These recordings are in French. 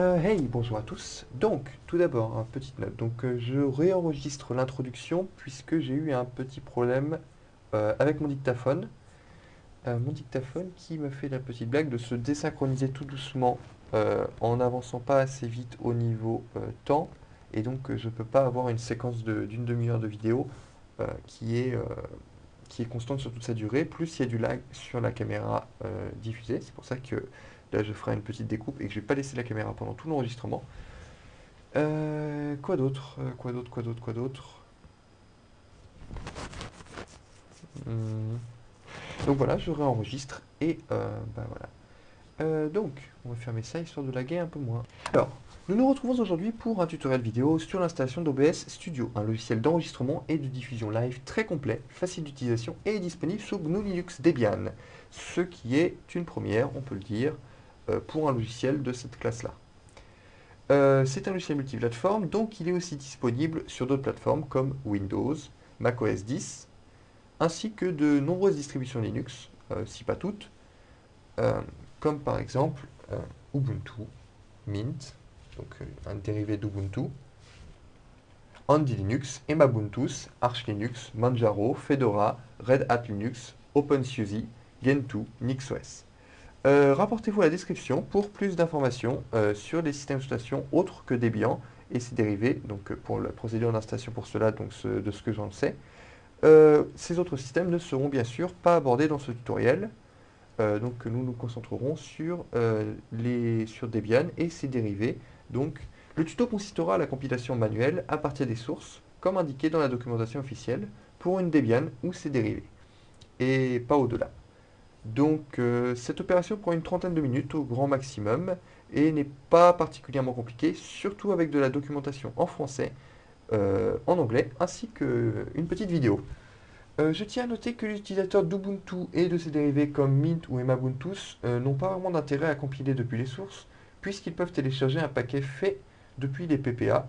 Euh, hey, bonjour à tous. Donc, tout d'abord, une petite note. Donc, euh, je réenregistre l'introduction puisque j'ai eu un petit problème euh, avec mon dictaphone. mon dictaphone qui me fait la petite blague de se désynchroniser tout doucement en n'avançant pas assez vite au niveau temps. Et donc, je ne peux pas avoir une séquence d'une demi-heure de vidéo qui, est, qui est constante sur toute sa durée. Plus il y a du lag sur la caméra diffusée. C'est pour ça que Là, je ferai une petite découpe et que je vais pas laisser la caméra pendant tout l'enregistrement. Euh, quoi d'autre? Euh, Quoi d'autre? Quoi d'autre? Quoi d'autre? Hmm. Donc voilà, je réenregistre et euh, bah voilà. donc, on va fermer ça histoire de laguer un peu moins. Alors, nous nous retrouvons aujourd'hui pour un tutoriel vidéo sur l'installation d'OBS Studio, un logiciel d'enregistrement et de diffusion live très complet, facile d'utilisation et disponible sous GNU Linux Debian. Ce qui est une première, on peut le dire, euh, pour un logiciel de cette classe-là. Euh, c'est un logiciel multiplateforme, donc il est aussi disponible sur d'autres plateformes comme Windows, macOS 10, ainsi que de nombreuses distributions Linux, euh, si pas toutes, comme par exemple Ubuntu, Mint, donc un dérivé d'Ubuntu, Andy Linux, Emabuntus, Arch Linux, Manjaro, Fedora, Red Hat Linux, OpenSUSE, Gentoo, NixOS. Euh, rapportez-vous à la description pour plus d'informations euh, sur les systèmes d'exploitation autres que Debian et ses dérivés, donc euh, pour la procédure d'installation pour cela, donc de ce que j'en sais. ces autres systèmes ne seront bien sûr pas abordés dans ce tutoriel, donc nous nous concentrerons sur Debian et ses dérivés. Donc le tuto consistera à la compilation manuelle à partir des sources, comme indiqué dans la documentation officielle, pour une Debian ou ses dérivés, et pas au-delà. Donc euh, cette opération prend une trentaine de minutes au grand maximum et n'est pas particulièrement compliquée, surtout avec de la documentation en français, euh, en anglais, ainsi qu'une petite vidéo. Euh, je tiens à noter que les utilisateurs d'Ubuntu et de ses dérivés comme Mint ou Emabuntus n'ont pas vraiment d'intérêt à compiler depuis les sources, puisqu'ils peuvent télécharger un paquet fait depuis les PPA.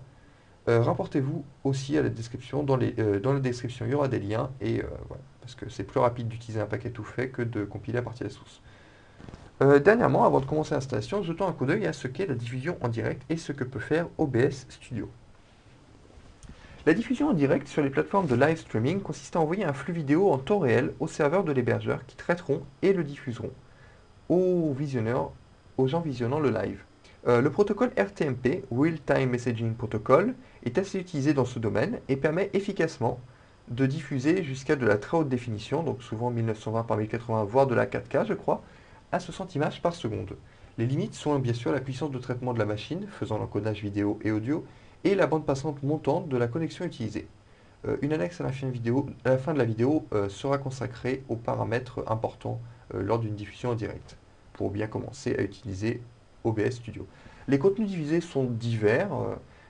Rapportez-vous aussi à la description, dans, dans la description il y aura des liens, et voilà parce que c'est plus rapide d'utiliser un paquet tout fait que de compiler à partir des sources. Euh, dernièrement, avant de commencer l'installation, jetons un coup d'œil à ce qu'est la diffusion en direct et ce que peut faire OBS Studio. La diffusion en direct sur les plateformes de live streaming consiste à envoyer un flux vidéo en temps réel au serveur de l'hébergeur qui traiteront et le diffuseront aux visionneurs, aux gens visionnant le live. Euh, le protocole RTMP, Real Time Messaging Protocol, est assez utilisé dans ce domaine et permet efficacement de diffuser jusqu'à de la très haute définition, donc souvent 1920 par 1080, voire de la 4K, je crois, à 60 images par seconde. Les limites sont bien sûr la puissance de traitement de la machine, faisant l'encodage vidéo et audio, et la bande passante montante de la connexion utilisée. Euh, une annexe à la fin, de la vidéo euh, sera consacrée aux paramètres importants euh, lors d'une diffusion en direct, pour bien commencer à utiliser OBS Studio. Les contenus diffusés sont divers,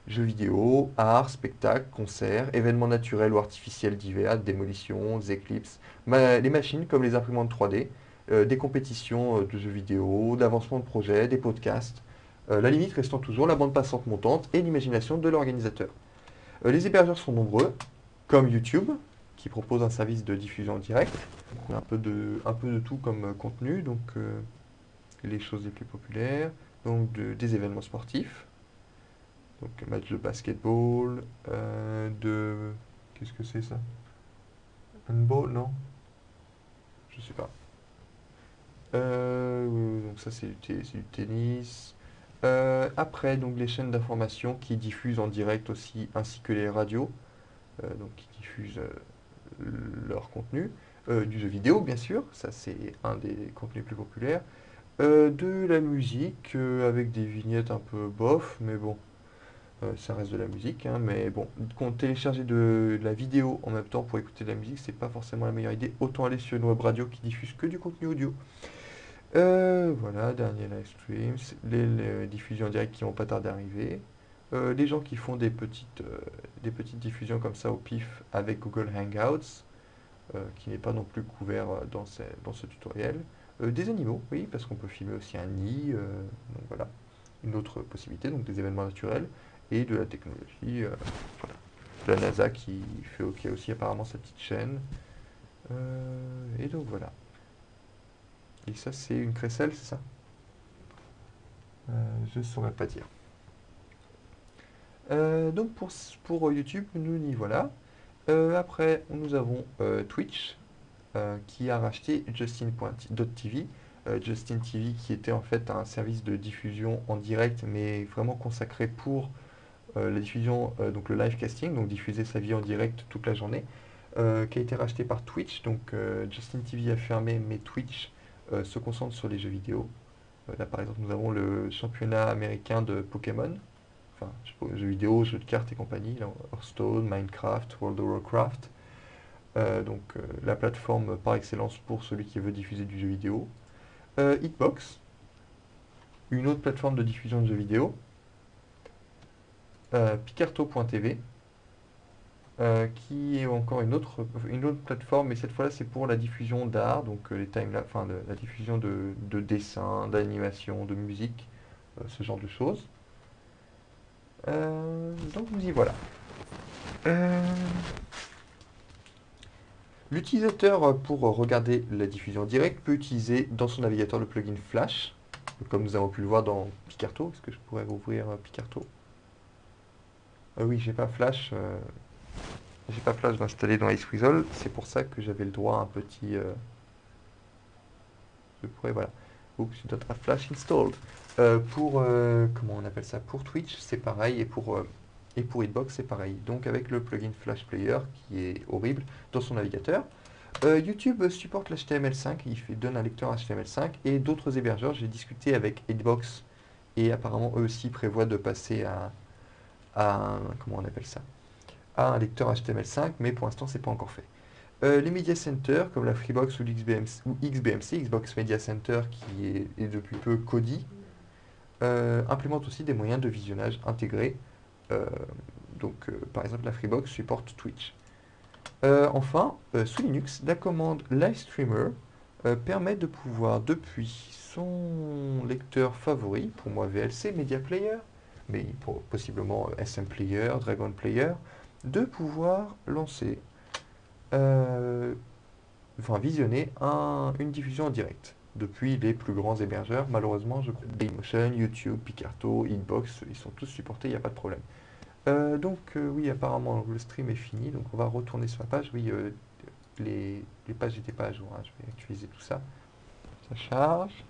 jeux vidéo, art, spectacles, concerts, événements naturels ou artificiels divers, démolitions, éclipses, les machines comme les imprimantes 3D, euh, des compétitions euh, de jeux vidéo, d'avancement de projets, des podcasts, euh, la limite restant toujours la bande passante montante et l'imagination de l'organisateur. les hébergeurs sont nombreux, comme YouTube, qui propose un service de diffusion en direct. un peu de, un peu de tout comme contenu, donc les choses les plus populaires, donc des événements sportifs, donc match de basketball, euh, de... Qu'est-ce que c'est ça? Handball, non? Je sais pas. Euh, donc ça c'est du, tennis. Euh, après, donc les chaînes d'information qui diffusent en direct aussi, ainsi que les radios, donc qui diffusent leur contenu. du jeu vidéo, bien sûr, ça c'est un des contenus plus populaires. de la musique, avec des vignettes un peu bof, mais bon, ça reste de la musique, hein, mais bon, télécharger de, de, la vidéo en même temps pour écouter de la musique, c'est pas forcément la meilleure idée. Autant aller sur une web radio qui diffuse que du contenu audio. Euh, voilà, dernier live stream, les, diffusions en direct qui vont pas tarder d'arriver. Euh, les gens qui font des petites, des petites diffusions comme ça au pif avec Google Hangouts, qui n'est pas non plus couvert dans, dans ce tutoriel. des animaux, oui, parce qu'on peut filmer aussi un nid, donc voilà, une autre possibilité, donc des événements naturels et de la technologie. Euh, la NASA qui fait OK aussi apparemment sa petite chaîne. Euh, et donc voilà. Et ça c'est une crécelle, c'est ça? Euh, je saurais pas dire. Donc pour, pour YouTube, nous y voilà. Après, nous avons Twitch qui a racheté Justin.tv. Justin TV qui était en fait un service de diffusion en direct mais vraiment consacré pour la diffusion, donc le live casting, donc diffuser sa vie en direct toute la journée, qui a été racheté par Twitch. Donc Justin TV a fermé mais Twitch se concentre sur les jeux vidéo. là par exemple nous avons le championnat américain de Pokémon jeux vidéo, jeux de cartes et compagnie, Hearthstone, Minecraft, World of Warcraft. Euh, donc euh, la plateforme par excellence pour celui qui veut diffuser du jeu vidéo. Euh, Hitbox, une autre plateforme de diffusion de jeux vidéo. Picarto.tv, qui est encore une autre, plateforme, mais cette fois-là c'est pour la diffusion d'art, donc les time enfin, la diffusion de, de dessins, d'animation, de musique, ce genre de choses. Euh, donc nous y voilà. Euh, l'utilisateur, pour regarder la diffusion directe, peut utiliser dans son navigateur le plugin Flash, comme nous avons pu le voir dans Picarto. Est-ce que je pourrais rouvrir euh, Picarto Oui, j'ai pas Flash. j'ai pas Flash d'installer dans iceweasel C'est pour ça que j'avais le droit à un petit... je pourrais, voilà. You don't have Flash installed. Euh, pour, euh, comment on appelle ça? Pour Twitch, c'est pareil, et pour, euh, et pour Hitbox, c'est pareil. Donc avec le plugin Flash Player, qui est horrible, dans son navigateur. YouTube supporte l'HTML5, il fait, donne un lecteur HTML5, et d'autres hébergeurs, j'ai discuté avec Hitbox, et apparemment eux aussi prévoient de passer à, à un lecteur HTML5, mais pour l'instant c'est pas encore fait. les Media Center, comme la Freebox ou, XBMC, Xbox Media Center, qui est, est depuis peu Kodi, euh, implémente aussi des moyens de visionnage intégrés. Euh, donc, euh, par exemple, la Freebox supporte Twitch. enfin, sous Linux, la commande LiveStreamer permet de pouvoir, depuis son lecteur favori, pour moi VLC, Media Player, mais possiblement SM Player, Dragon Player, de pouvoir lancer, enfin visionner une diffusion en direct depuis les plus grands hébergeurs. Malheureusement, je crois Daymotion, YouTube, Picarto, Inbox, ils sont tous supportés, il n'y a pas de problème. Euh, donc euh, oui, apparemment le stream est fini, donc on va retourner sur la page. Oui, euh, les, pages n'étaient pas à jour, hein. je vais actualiser tout ça. Ça charge.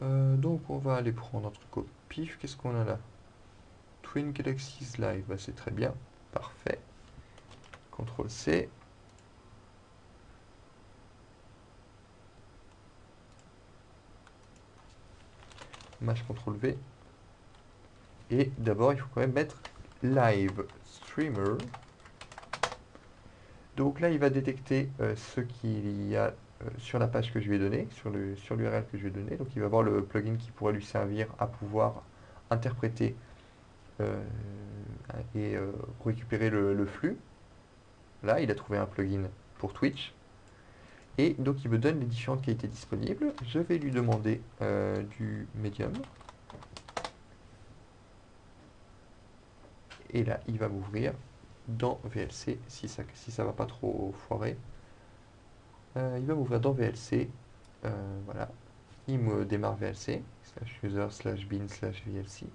Donc on va aller prendre notre copie pif, qu'est-ce qu'on a là? Twin Galaxies Live, bah, c'est très bien, parfait. CTRL C. Mash CTRL V. Et d'abord, il faut quand même mettre Live Streamer. Donc là, il va détecter euh, ce qu'il y a euh, sur la page que je lui ai donnée, sur l'URL que je lui ai donné. Donc il va voir le plugin qui pourrait lui servir à pouvoir interpréter euh, et euh, récupérer le, flux. Là, il a trouvé un plugin pour Twitch. Et donc il me donne les différentes qualités disponibles. Je vais lui demander du Medium. Et là, il va m'ouvrir dans VLC si ça si va pas trop foirer. Euh, il va m'ouvrir dans VLC. Euh, voilà. Il me démarre VLC, slash user, slash bin, slash VLC.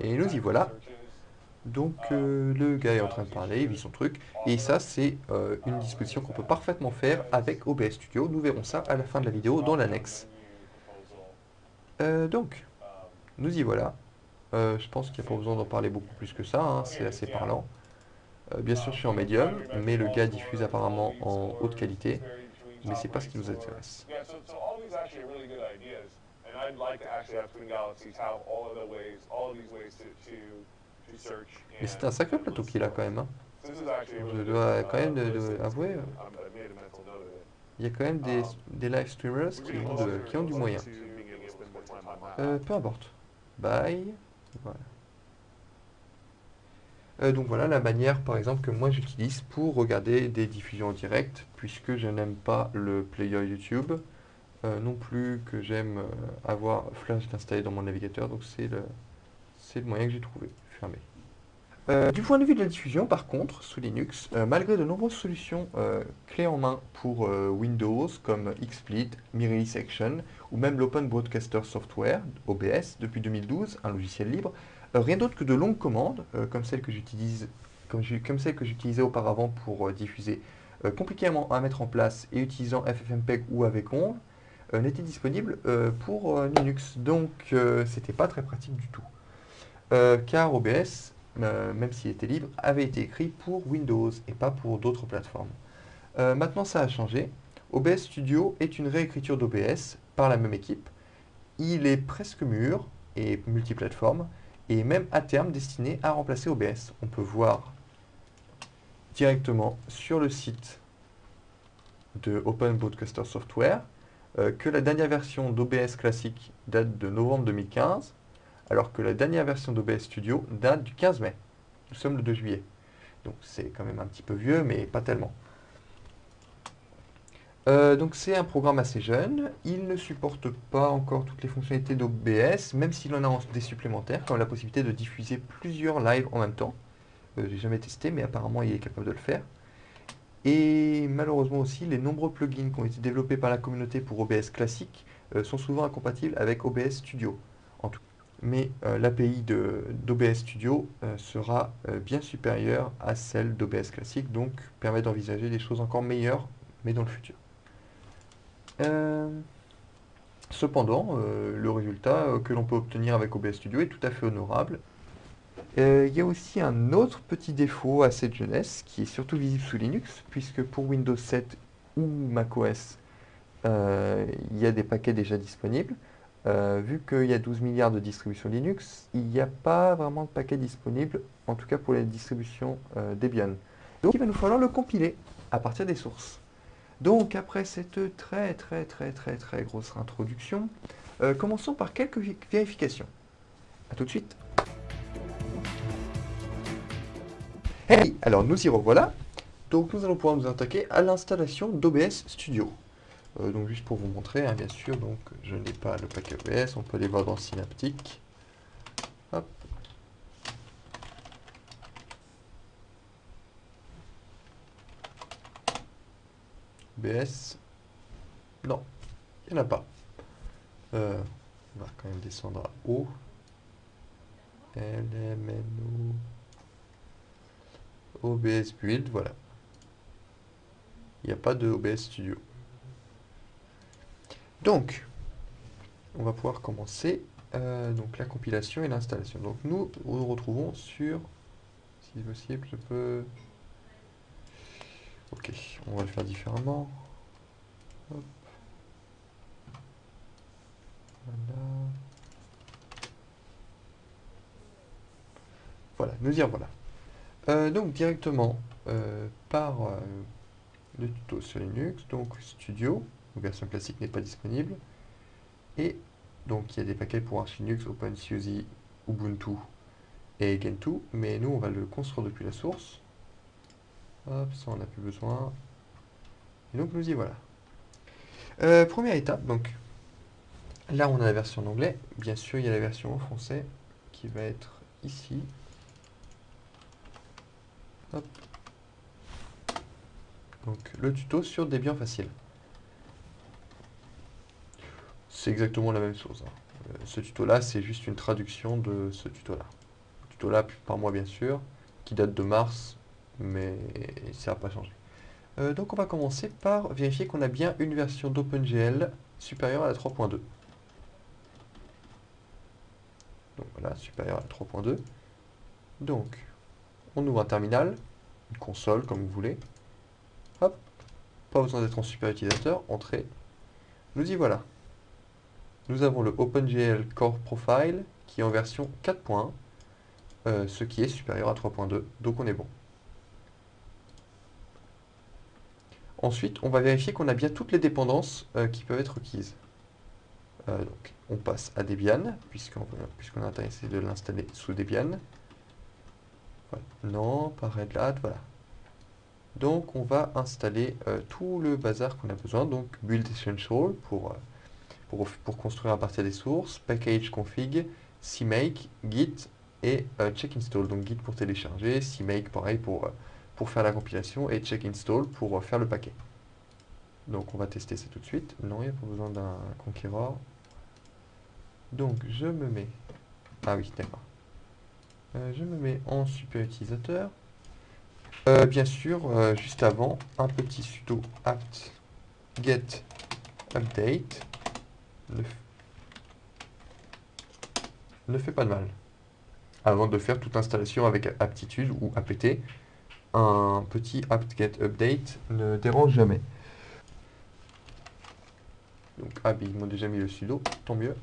Et nous y voilà. Donc euh, le gars est en train de parler, il vit son truc. Et ça c'est une disposition qu'on peut parfaitement faire avec OBS Studio. Nous verrons ça à la fin de la vidéo dans l'annexe. Euh, donc, nous y voilà. Euh, je pense qu'il n'y a pas besoin d'en parler beaucoup plus que ça, hein, c'est assez parlant. Euh, bien sûr, je suis en médium, mais le gars diffuse apparemment en haute qualité, mais c'est pas ce qui nous intéresse. Mais c'est un sacré plateau qu'il a quand même. Hein. Je dois quand même avouer, il y a quand même des, des live streamers qui ont, qui ont du moyen. Euh, peu importe. Bye. Euh, donc voilà la manière par exemple que moi j'utilise pour regarder des diffusions en direct puisque je n'aime pas le player YouTube euh, non plus que j'aime avoir Flash installé dans mon navigateur donc c'est le, le moyen que j'ai trouvé, fermé. Du point de vue de la diffusion par contre sous Linux, malgré de nombreuses solutions clés en main pour Windows comme XSplit, Mirrorless Section ou même l'Open Broadcaster Software, OBS, depuis 2012, un logiciel libre, euh, rien d'autre que de longues commandes, euh, comme celles que j'utilise comme, que j'utilisais auparavant pour euh, diffuser, compliquément à mettre en place et utilisant FFmpeg ou avec ONV, n'était disponible pour Linux. Donc c'était pas très pratique du tout. car OBS, même s'il était libre, avait été écrit pour Windows et pas pour d'autres plateformes. maintenant ça a changé. OBS Studio est une réécriture d'OBS par la même équipe. Il est presque mûr et multiplateforme et même à terme destiné à remplacer OBS. On peut voir directement sur le site de Open Broadcaster Software euh, que la dernière version d'OBS classique date de novembre 2015, alors que la dernière version d'OBS Studio date du 15 mai. Nous sommes le 2 juillet. Donc c'est quand même un petit peu vieux, mais pas tellement. Euh, donc c'est un programme assez jeune, il ne supporte pas encore toutes les fonctionnalités d'OBS, même s'il en a des supplémentaires, comme la possibilité de diffuser plusieurs lives en même temps. Euh, J'ai jamais testé, mais apparemment il est capable de le faire. Et malheureusement aussi, les nombreux plugins qui ont été développés par la communauté pour OBS classique euh, sont souvent incompatibles avec OBS Studio. Mais euh, l'API d'OBS Studio sera bien supérieure à celle d'OBS classique, donc permet d'envisager des choses encore meilleures, mais dans le futur. Euh, cependant, euh, le résultat euh, que l'on peut obtenir avec OBS Studio est tout à fait honorable. Il y a aussi un autre petit défaut à cette jeunesse qui est surtout visible sous Linux, puisque pour Windows 7 ou macOS, il y a des paquets déjà disponibles. Vu qu'il y a 12 milliards de distributions Linux, il n'y a pas vraiment de paquet disponible, en tout cas pour les distributions Debian. Donc il va nous falloir le compiler à partir des sources. Donc après cette très très très très très grosse introduction, euh, commençons par quelques vérifications. A tout de suite. Hey, alors nous y revoilà. Donc nous allons pouvoir nous attaquer à l'installation d'OBS Studio. Euh, donc juste pour vous montrer, hein, bien sûr, donc je n'ai pas le paquet OBS, on peut aller voir dans Synaptic. Hop. BS. Non, il n'y en a pas. Euh, on va quand même descendre à O. LMNO. OBS Build, voilà. Il n'y a pas de OBS Studio. Donc, on va pouvoir commencer euh, donc la compilation et l'installation. Donc nous, nous retrouvons sur, si possible, je peux Ok, on va le faire différemment. Voilà. Voilà, nous y voilà. Euh, donc directement euh, par le tuto sur Linux, donc Studio, version classique n'est pas disponible. Et donc il y a des paquets pour Arch Linux, OpenSUSE, Ubuntu et Gentoo, mais nous on va le construire depuis la source. Hop, ça on n'a plus besoin. Et donc nous y voilà. Euh, première étape, donc là on a la version en anglais. Bien sûr, il y a la version en français qui va être ici. Hop. Donc le tuto sur Debian facile. C'est exactement la même chose. Hein. Euh, ce tuto-là, c'est juste une traduction de ce tuto-là. Tuto-là, par moi bien sûr, qui date de mars mais ça n'a pas changé. Euh, donc on va commencer par vérifier qu'on a bien une version d'OpenGL supérieure à la 3.2. Donc voilà, supérieure à la 3.2. Donc, on ouvre un terminal, une console comme vous voulez. Hop, pas besoin d'être en super utilisateur, entrée. Nous y voilà. Nous avons le OpenGL Core Profile qui est en version 4.1, euh, ce qui est supérieur à 3.2, donc on est bon. Ensuite, on va vérifier qu'on a bien toutes les dépendances euh, qui peuvent être requises. Euh, donc, on passe à Debian, puisqu'on est intéressé de l'installer sous Debian. Non, pas Red Hat, voilà. Donc on va installer tout le bazar qu'on a besoin. Donc Build Essential pour, pour, construire à partir des sources, Package Config, CMake, Git et Check Install. Donc Git pour télécharger, CMake pareil pour, pour faire la compilation et Check Install pour faire le paquet. Donc on va tester ça tout de suite. Non, il n'y a pas besoin d'un conquérant. Donc je me mets... Ah oui, d'accord. Euh, je me mets en super utilisateur. Euh, bien sûr, euh, juste avant, un petit sudo apt get update ne, fait pas de mal. Avant de faire toute installation avec aptitude ou apt, un petit apt get update ne dérange jamais. Donc, ah, ils m'ont déjà mis le sudo, tant mieux.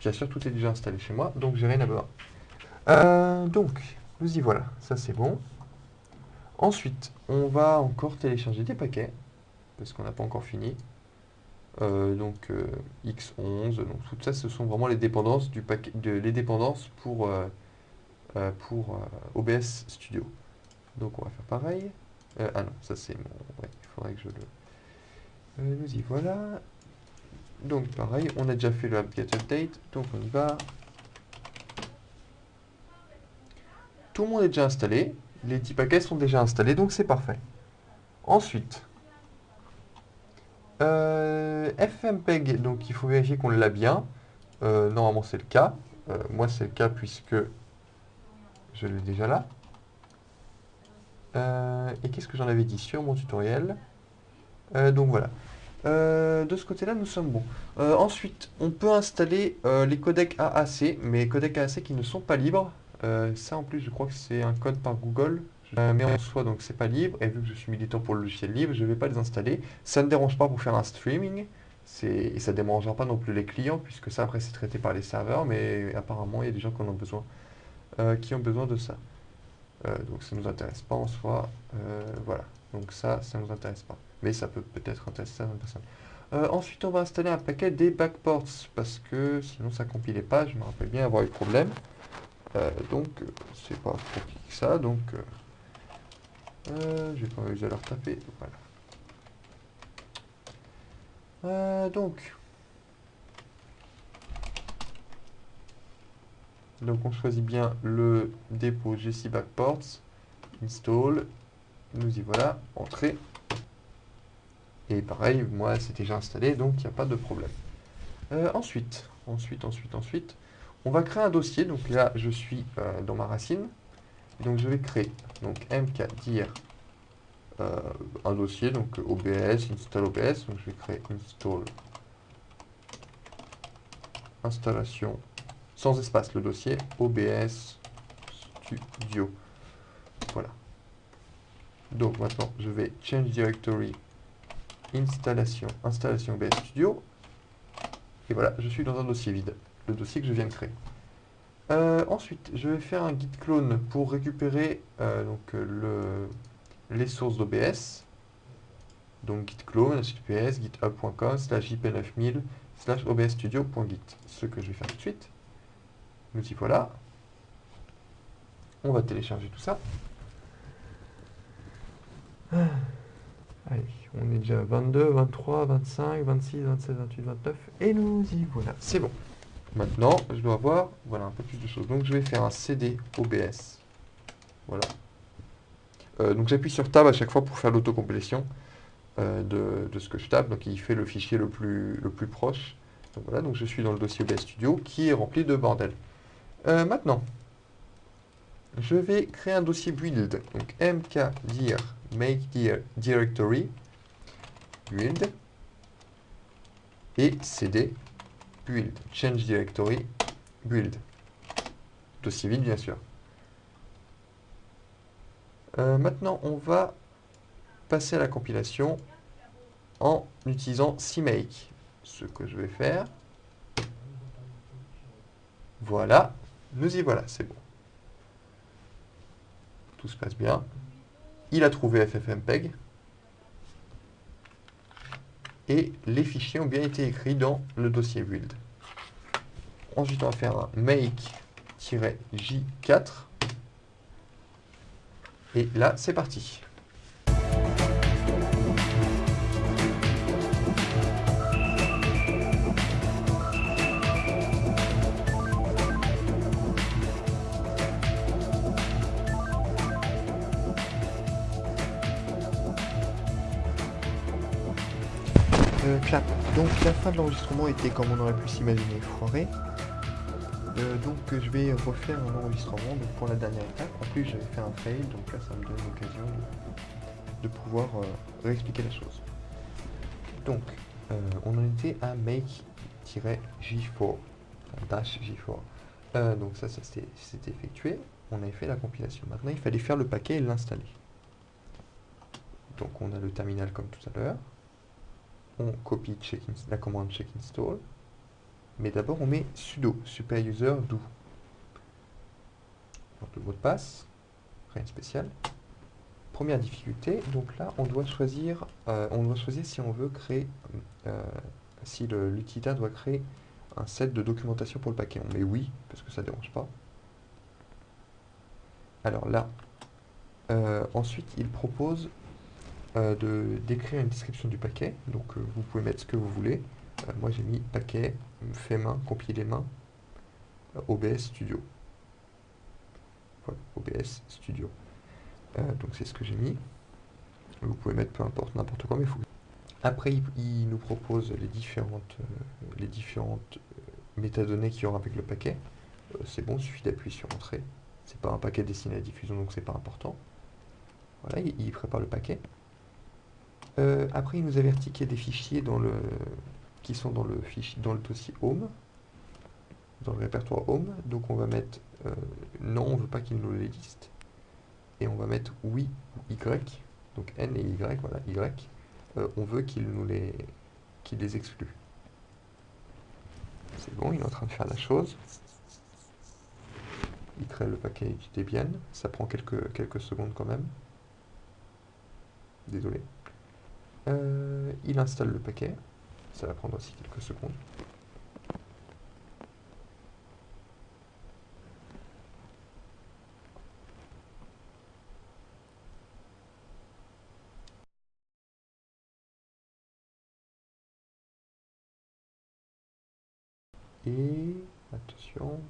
Bien sûr, tout est déjà installé chez moi, donc j'ai rien à besoin. Euh, donc, nous y voilà, ça c'est bon. Ensuite, on va encore télécharger des paquets, parce qu'on n'a pas encore fini. Euh, donc euh, X11, donc tout ça ce sont vraiment les dépendances du paquet, de, les dépendances pour, pour OBS Studio. Donc on va faire pareil. ah non, ça c'est mon... Ouais, il faudrait que je le... nous y voilà. Donc pareil, on a déjà fait le get update, donc on y va. Tout le monde est déjà installé, les 10 paquets sont déjà installés, donc c'est parfait. Ensuite, euh, FMPEG, donc il faut vérifier qu'on l'a bien. Euh, normalement c'est le cas. Euh, moi c'est le cas puisque je l'ai déjà là. et qu'est-ce que j'en avais dit sur mon tutoriel? Donc voilà. De ce côté-là, nous sommes bons. Ensuite, on peut installer les codecs AAC, mais codecs AAC qui ne sont pas libres. ça, en plus, je crois que c'est un code par Google. Mais en soi, donc c'est pas libre. Et vu que je suis militant pour le logiciel libre, je vais pas les installer. Ça ne dérange pas pour faire un streaming. Et ça ne dérangera pas non plus les clients, puisque ça, après, c'est traité par les serveurs. Mais apparemment, il y a des gens qui en ont besoin, qui ont besoin de ça. donc ça ne nous intéresse pas en soi. voilà. Donc ça, ça ne nous intéresse pas mais ça peut peut-être intéresser certaines personnes. Euh, ensuite, on va installer un paquet des backports, parce que sinon ça compilait pas, je me rappelle bien avoir eu problème. Euh, donc, c'est pas compliqué que ça, donc... Euh, je vais pas m'amuser à leur taper, voilà. donc... Donc on choisit bien le dépôt GC Backports, install, nous y voilà, entrée. Et pareil, moi c'est déjà installé, donc il n'y a pas de problème. Euh, ensuite, ensuite, ensuite, ensuite, on va créer un dossier. Donc là, je suis euh, dans ma racine. Donc je vais créer donc mkdir euh, un dossier, donc OBS, install OBS. Donc je vais créer install installation sans espace le dossier OBS Studio. Voilà. Donc maintenant, je vais change directory installation, installation OBS Studio. Et voilà, je suis dans un dossier vide, le dossier que je viens de créer. Euh, ensuite, je vais faire un git clone pour récupérer euh, donc, le, les sources d'OBS. Donc git clone, https github.com slash ip9000 slash obsstudio.git. Ce que je vais faire tout de suite. Nous y voilà. On va télécharger tout ça. Allez, on est déjà 22, 23, 25, 26, 27, 28, 29. Et nous y voilà. C'est bon. Maintenant, je dois avoir voilà, un peu plus de choses. Donc, je vais faire un CD OBS. Voilà. Euh, donc, j'appuie sur Tab à chaque fois pour faire l'autocomplétion euh, de, ce que je tape. Donc, il fait le fichier le plus, le plus proche. Donc, voilà. Donc, je suis dans le dossier OBS Studio qui est rempli de bordel. Euh, maintenant, je vais créer un dossier build. Donc, mkdir make directory build et cd build change directory build. Dossier vide bien sûr. Euh, maintenant on va passer à la compilation en utilisant CMake. Ce que je vais faire voilà nous y voilà c'est bon. Tout se passe bien. Il a trouvé FFmpeg, et les fichiers ont bien été écrits dans le dossier build. Ensuite, on va faire un make J4. Et là, c'est parti. Donc la fin de l'enregistrement était comme on aurait pu s'imaginer foiré. Euh, donc je vais refaire un enregistrement pour la dernière étape. En plus j'avais fait un fail, donc là ça me donne l'occasion de, pouvoir euh, réexpliquer la chose. Donc on en était à make-j4, dash j4. donc ça, ça s'était effectué. On avait fait la compilation. Maintenant il fallait faire le paquet et l'installer. Donc on a le terminal comme tout à l'heure on copie la commande check install, mais d'abord on met sudo super user do. Le mot de passe, rien de spécial. Première difficulté, donc là on doit choisir, euh, on doit choisir si on veut créer, euh, si l'utilitaire doit créer un set de documentation pour le paquet. On met oui, parce que ça ne dérange pas. Alors là, euh, ensuite il propose euh, d'écrire une description du paquet. Donc euh, vous pouvez mettre ce que vous voulez. Euh, moi j'ai mis paquet, fait main, compilé main, OBS Studio. Voilà, OBS Studio. donc c'est ce que j'ai mis. Vous pouvez mettre peu importe, n'importe quoi, mais il faut... Après, il, nous propose les différentes, les différentes métadonnées qu'il y aura avec le paquet. c'est bon, il suffit d'appuyer sur Entrée. C'est pas un paquet destiné à la diffusion, donc c'est pas important. Voilà, il prépare le paquet. Euh, après, il nous avertit qu'il y a des fichiers dans le, qui sont dans le, fichier, dans le dossier Home, dans le répertoire Home. Donc on va mettre euh, non, on veut pas qu'il nous les liste. Et on va mettre oui ou Y. Donc N et Y, voilà, Y. Euh, on veut qu'il nous les, qu'il les exclue. C'est bon, il est en train de faire la chose. Il crée le paquet Debian. Ça prend quelques, quelques secondes quand même. Désolé. Euh, il installe le paquet. Ça va prendre aussi quelques secondes. Et attention.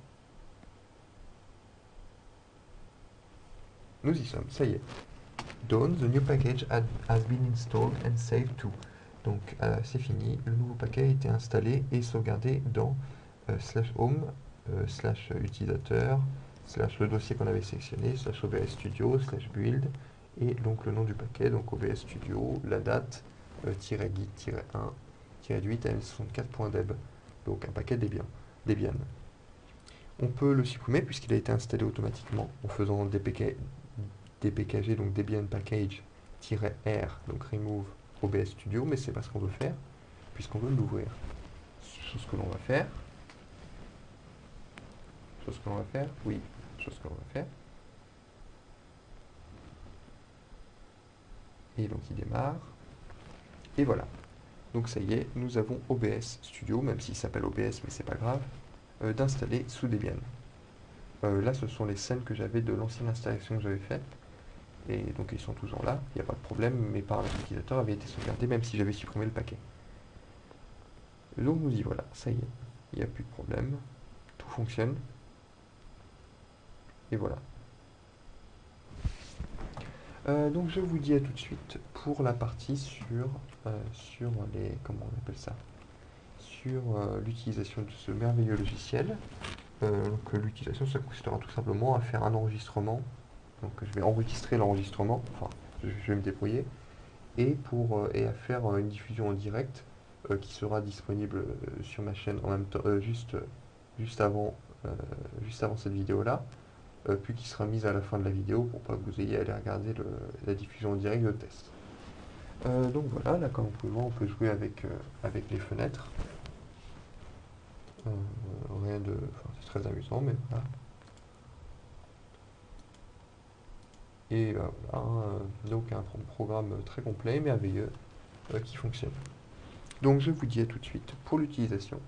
Nous y sommes, ça y est. The new package has been installed and saved to. Donc euh, c'est fini, le nouveau paquet a été installé et sauvegardé dans euh, slash home, euh, slash utilisateur, slash le dossier qu'on avait sélectionné, slash OBS Studio, slash build, et donc le nom du paquet, donc OBS Studio, la date, git 1, 8 l64.deb, donc un paquet Debian. Debian. On peut le supprimer puisqu'il a été installé automatiquement en faisant dpk, dpkg, donc debian package-r, donc remove OBS Studio, mais c'est pas ce qu'on veut faire, puisqu'on veut l'ouvrir. Chose que l'on va faire. Chose que l'on va faire, oui, chose que l'on va faire. Et donc il démarre. Et voilà. Donc ça y est, nous avons OBS Studio, même s'il s'appelle OBS, mais c'est pas grave, euh, d'installer sous Debian. Euh, là, ce sont les scènes que j'avais de l'ancienne installation que j'avais faite. Et donc ils sont toujours là, il n'y a pas de problème, mes paramètres utilisateurs avaient été sauvegardés même si j'avais supprimé le paquet. Donc nous dit voilà, ça y est, il n'y a plus de problème, tout fonctionne. Et voilà. Euh, donc je vous dis à tout de suite pour la partie sur, euh, sur les... comment on appelle ça? Sur euh, l'utilisation de ce merveilleux logiciel. donc l'utilisation, ça consistera tout simplement à faire un enregistrement donc je vais enregistrer l'enregistrement, enfin je, vais me débrouiller, et, pour, euh, et à faire euh, une diffusion en direct euh, qui sera disponible sur ma chaîne en même temps, juste, juste, avant, juste avant cette vidéo là, puis qui sera mise à la fin de la vidéo pour pas que vous ayez à aller regarder la diffusion en direct de test. donc voilà, là comme vous pouvez voir, on peut jouer avec, avec les fenêtres. rien de... c'est très amusant, mais voilà. Et euh, voilà, euh, donc un programme très complet, merveilleux, euh, qui fonctionne. Donc je vous dis à tout de suite pour l'utilisation.